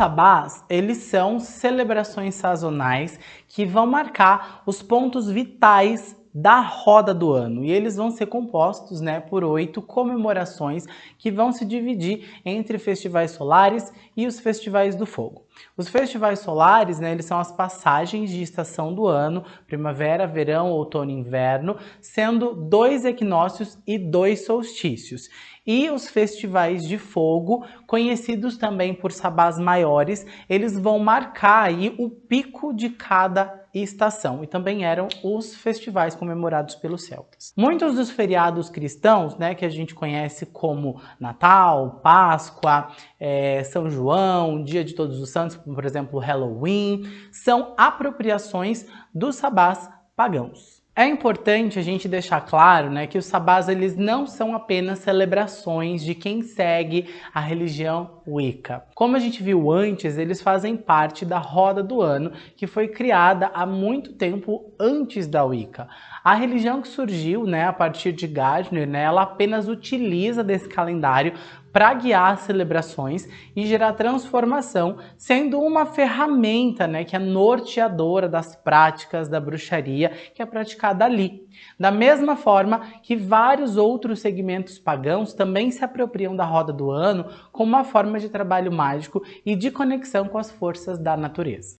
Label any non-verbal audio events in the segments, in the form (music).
sabás, eles são celebrações sazonais que vão marcar os pontos vitais da roda do ano e eles vão ser compostos né, por oito comemorações que vão se dividir entre festivais solares e os festivais do fogo. Os festivais solares, né, eles são as passagens de estação do ano, primavera, verão, outono e inverno, sendo dois equinócios e dois solstícios. E os festivais de fogo, conhecidos também por sabás maiores, eles vão marcar aí o pico de cada estação e também eram os festivais comemorados pelos celtas. Muitos dos feriados cristãos, né, que a gente conhece como Natal, Páscoa, é, São João, Dia de Todos os Santos, por exemplo, Halloween, são apropriações dos sabás pagãos. É importante a gente deixar claro né, que os sabás eles não são apenas celebrações de quem segue a religião Wicca. Como a gente viu antes, eles fazem parte da roda do ano que foi criada há muito tempo antes da Wicca. A religião que surgiu né, a partir de Gardner, né, ela apenas utiliza desse calendário para guiar as celebrações e gerar transformação, sendo uma ferramenta né, que é norteadora das práticas da bruxaria que é praticada ali. Da mesma forma que vários outros segmentos pagãos também se apropriam da roda do ano como uma forma de trabalho mágico e de conexão com as forças da natureza.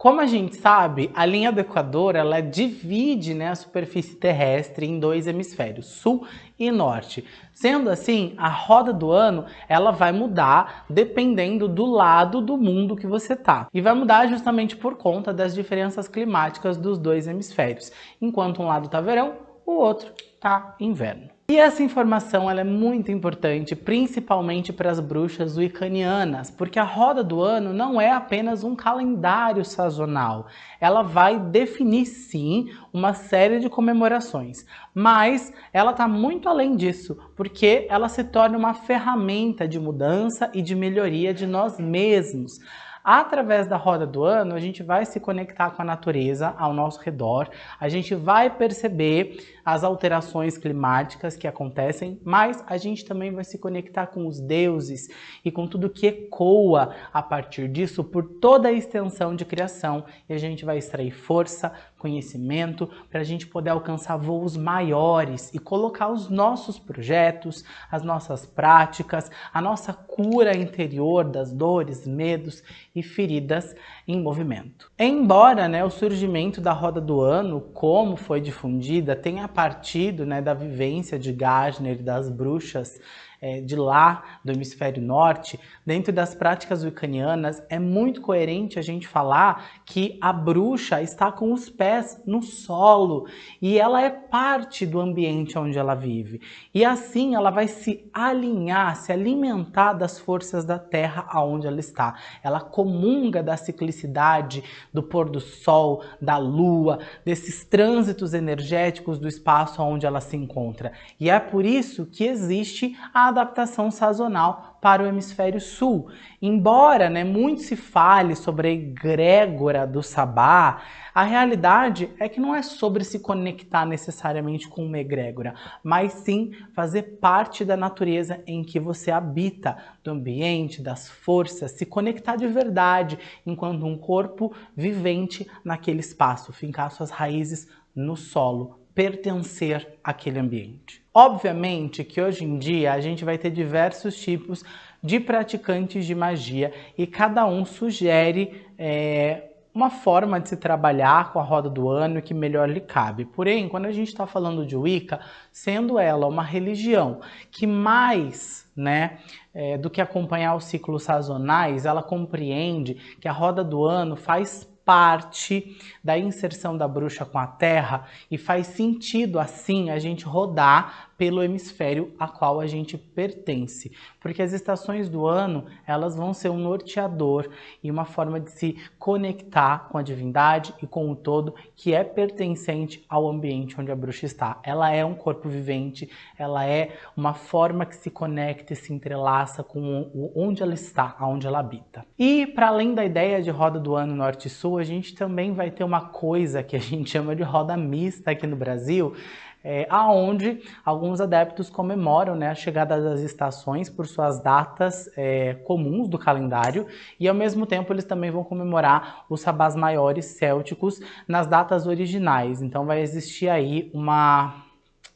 Como a gente sabe, a linha do Equador ela divide né, a superfície terrestre em dois hemisférios, sul e norte. Sendo assim, a roda do ano ela vai mudar dependendo do lado do mundo que você tá. E vai mudar justamente por conta das diferenças climáticas dos dois hemisférios. Enquanto um lado tá verão, o outro tá inverno. E essa informação ela é muito importante, principalmente para as bruxas wiccanianas, porque a roda do ano não é apenas um calendário sazonal. Ela vai definir, sim, uma série de comemorações, mas ela está muito além disso, porque ela se torna uma ferramenta de mudança e de melhoria de nós mesmos. Através da roda do ano, a gente vai se conectar com a natureza ao nosso redor, a gente vai perceber as alterações climáticas que acontecem, mas a gente também vai se conectar com os deuses e com tudo que ecoa a partir disso por toda a extensão de criação. E a gente vai extrair força, conhecimento para a gente poder alcançar voos maiores e colocar os nossos projetos, as nossas práticas, a nossa cura interior das dores, medos e feridas em movimento. Embora né, o surgimento da roda do ano, como foi difundida, tenha partido né, da vivência de Gardner e das bruxas é, de lá, do hemisfério norte, dentro das práticas wiccanianas, é muito coerente a gente falar que a bruxa está com os pés no solo e ela é parte do ambiente onde ela vive. E assim ela vai se alinhar, se alimentar das forças da terra aonde ela está. Ela comunga da ciclicidade, do pôr do sol, da lua, desses trânsitos energéticos do espaço onde ela se encontra. E é por isso que existe a adaptação sazonal para o hemisfério sul. Embora né, muito se fale sobre a egrégora do sabá, a realidade é que não é sobre se conectar necessariamente com uma egrégora, mas sim fazer parte da natureza em que você habita, do ambiente, das forças, se conectar de verdade enquanto um corpo vivente naquele espaço, fincar suas raízes no solo, pertencer àquele ambiente. Obviamente que hoje em dia a gente vai ter diversos tipos de praticantes de magia e cada um sugere é, uma forma de se trabalhar com a roda do ano que melhor lhe cabe. Porém, quando a gente está falando de Wicca, sendo ela uma religião que mais né, é, do que acompanhar os ciclos sazonais, ela compreende que a roda do ano faz parte da inserção da bruxa com a Terra e faz sentido assim a gente rodar pelo hemisfério a qual a gente pertence, porque as estações do ano elas vão ser um norteador e uma forma de se conectar com a divindade e com o todo que é pertencente ao ambiente onde a bruxa está. Ela é um corpo vivente, ela é uma forma que se conecta e se entrelaça com onde ela está, aonde ela habita. E para além da ideia de roda do ano norte-sul, a gente também vai ter uma coisa que a gente (laughs) chama de roda mista aqui no Brasil, é, aonde alguns adeptos comemoram né, a chegada das estações por suas datas é, comuns do calendário e ao mesmo tempo eles também vão comemorar os sabás maiores célticos nas datas originais. Então vai existir aí uma,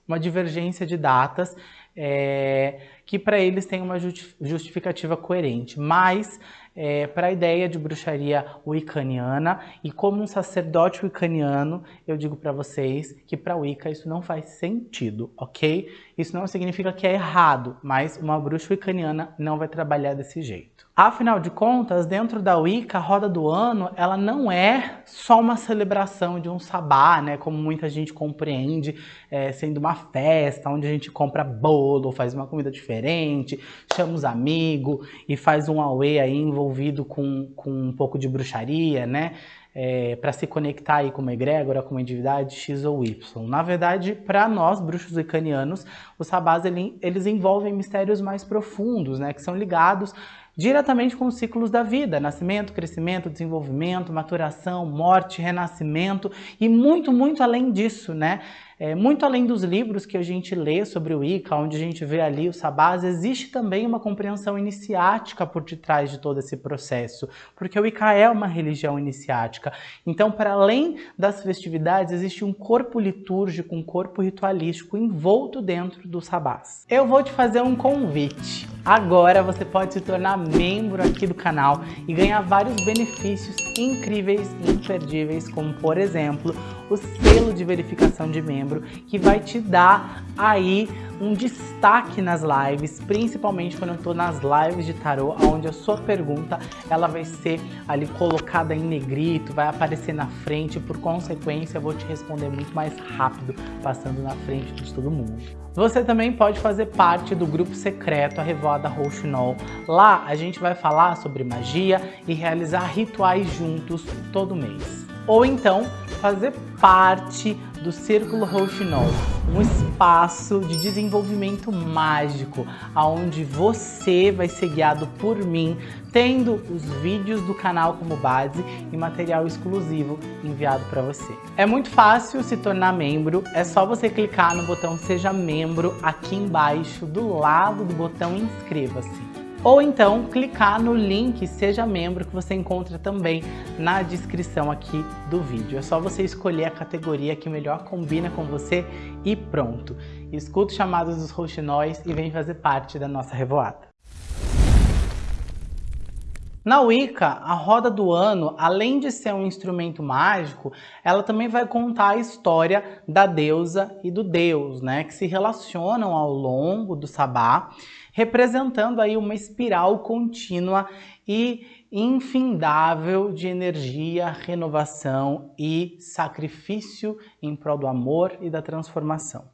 uma divergência de datas é, que para eles tem uma justificativa coerente, mas é, para a ideia de bruxaria wiccaniana e como um sacerdote wiccaniano, eu digo para vocês que para Wicca isso não faz sentido, ok? Isso não significa que é errado, mas uma bruxa wiccaniana não vai trabalhar desse jeito. Afinal de contas, dentro da Wicca, a roda do ano, ela não é só uma celebração de um sabá, né, como muita gente compreende, é, sendo uma festa onde a gente compra bolo, faz uma comida diferente, chama os amigos e faz um auê aí envolvido com, com um pouco de bruxaria, né? é, para se conectar aí com uma egrégora, com uma divindade X ou Y. Na verdade, para nós, bruxos icanianos, os sabás ele, eles envolvem mistérios mais profundos, né, que são ligados diretamente com os ciclos da vida, nascimento, crescimento, desenvolvimento, maturação, morte, renascimento e muito, muito além disso, né? É, muito além dos livros que a gente lê sobre o Wicca, onde a gente vê ali os sabás, existe também uma compreensão iniciática por detrás de todo esse processo, porque o Wicca é uma religião iniciática. Então, para além das festividades, existe um corpo litúrgico, um corpo ritualístico envolto dentro dos sabás. Eu vou te fazer um convite. Agora você pode se tornar membro aqui do canal e ganhar vários benefícios incríveis e imperdíveis, como por exemplo, o selo de verificação de membro, que vai te dar aí um destaque nas lives, principalmente quando eu estou nas lives de tarô, onde a sua pergunta ela vai ser ali colocada em negrito, vai aparecer na frente, por consequência eu vou te responder muito mais rápido, passando na frente de todo mundo. Você também pode fazer parte do grupo secreto A Revoada Rouxinol. Lá a gente vai falar sobre magia e realizar rituais juntos todo mês. Ou então fazer parte do Círculo Rouxinol, um espaço de desenvolvimento mágico, onde você vai ser guiado por mim, tendo os vídeos do canal como base e material exclusivo enviado para você. É muito fácil se tornar membro, é só você clicar no botão Seja Membro aqui embaixo, do lado do botão Inscreva-se ou então clicar no link Seja Membro que você encontra também na descrição aqui do vídeo. É só você escolher a categoria que melhor combina com você e pronto. Escuta os chamados dos roxinóis e vem fazer parte da nossa revoada. Na Wicca, a roda do ano, além de ser um instrumento mágico, ela também vai contar a história da deusa e do deus, né, que se relacionam ao longo do sabá representando aí uma espiral contínua e infindável de energia, renovação e sacrifício em prol do amor e da transformação.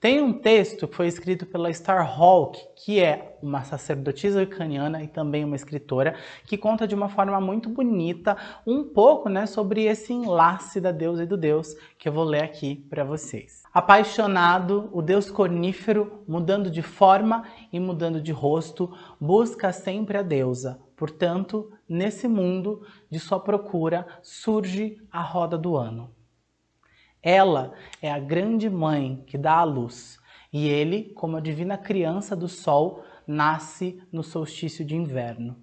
Tem um texto que foi escrito pela Starhawk, que é uma sacerdotisa ucraniana e também uma escritora, que conta de uma forma muito bonita um pouco né, sobre esse enlace da deusa e do deus, que eu vou ler aqui para vocês. Apaixonado, o deus cornífero, mudando de forma e mudando de rosto, busca sempre a deusa. Portanto, nesse mundo de sua procura, surge a roda do ano. Ela é a grande mãe que dá a luz, e ele, como a divina criança do sol, nasce no solstício de inverno.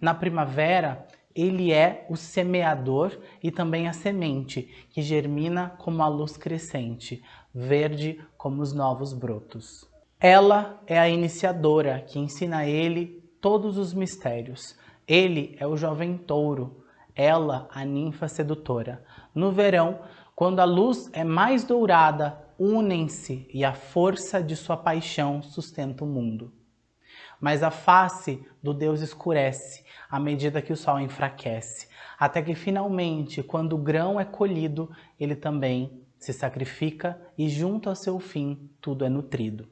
Na primavera, ele é o semeador e também a semente, que germina como a luz crescente, verde como os novos brotos. Ela é a iniciadora que ensina a ele todos os mistérios. Ele é o jovem touro, ela a ninfa sedutora. No verão, quando a luz é mais dourada, unem-se e a força de sua paixão sustenta o mundo. Mas a face do Deus escurece à medida que o sol enfraquece, até que finalmente, quando o grão é colhido, ele também se sacrifica e junto ao seu fim tudo é nutrido.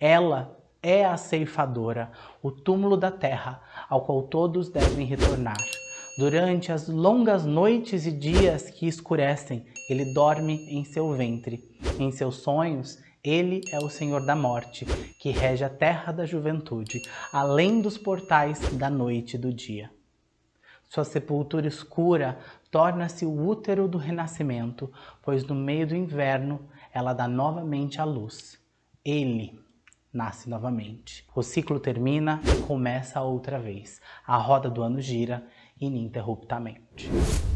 Ela é a ceifadora, o túmulo da terra, ao qual todos devem retornar. Durante as longas noites e dias que escurecem, ele dorme em seu ventre. Em seus sonhos, ele é o Senhor da Morte, que rege a terra da juventude, além dos portais da noite e do dia. Sua sepultura escura torna-se o útero do renascimento, pois no meio do inverno ela dá novamente à luz. Ele nasce novamente. O ciclo termina e começa outra vez. A roda do ano gira ininterruptamente.